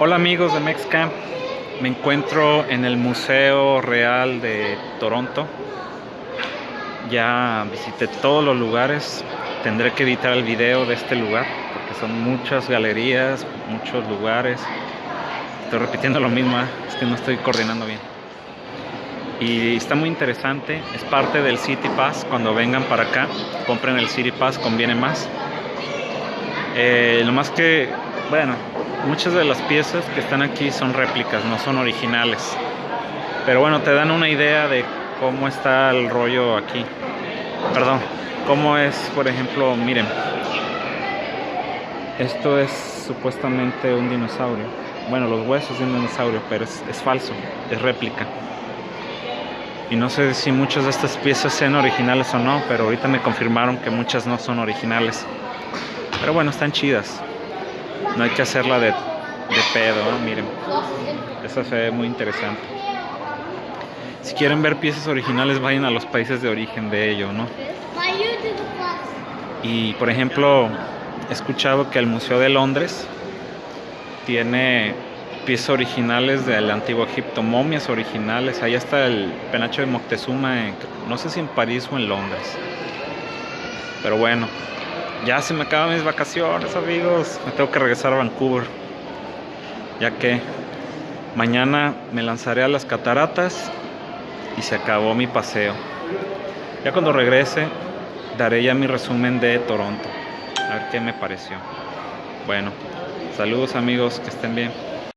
Hola amigos de MexCamp, me encuentro en el Museo Real de Toronto. Ya visité todos los lugares, tendré que editar el video de este lugar porque son muchas galerías, muchos lugares. Estoy repitiendo lo mismo, ¿eh? es que no estoy coordinando bien. Y está muy interesante, es parte del City Pass. Cuando vengan para acá, compren el City Pass, conviene más. Eh, lo más que, bueno, muchas de las piezas que están aquí son réplicas, no son originales. Pero bueno, te dan una idea de cómo está el rollo aquí. Perdón, cómo es, por ejemplo, miren. Esto es supuestamente un dinosaurio. Bueno, los huesos de un dinosaurio, pero es, es falso, es réplica. Y no sé si muchas de estas piezas sean originales o no, pero ahorita me confirmaron que muchas no son originales. Pero bueno, están chidas. No hay que hacerla de, de pedo. Miren. Esa se ve muy interesante. Si quieren ver piezas originales, vayan a los países de origen de ello, ¿no? Y por ejemplo, he escuchado que el Museo de Londres tiene piezas originales del antiguo Egipto, momias originales. Ahí está el penacho de Moctezuma, no sé si en París o en Londres. Pero bueno, ya se me acaban mis vacaciones, amigos. Me tengo que regresar a Vancouver. Ya que mañana me lanzaré a las cataratas y se acabó mi paseo. Ya cuando regrese, daré ya mi resumen de Toronto. A ver qué me pareció. Bueno, saludos amigos, que estén bien.